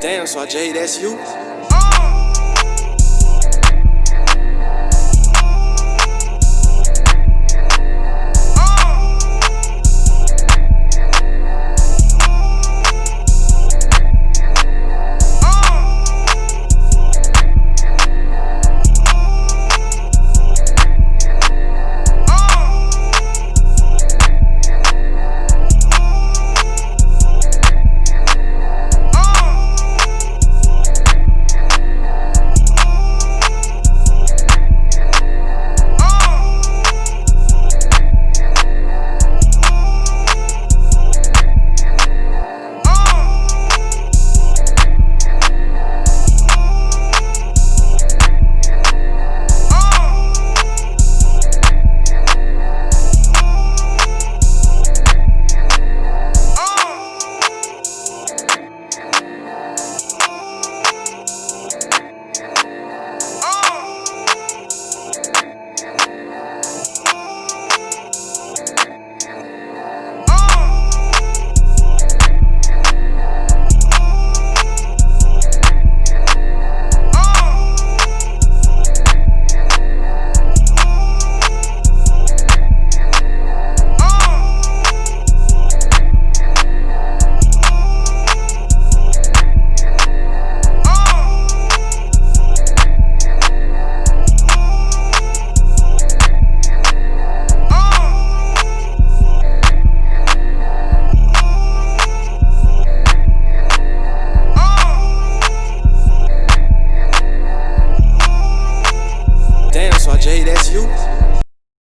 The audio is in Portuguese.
Damn, so Jade, that's you?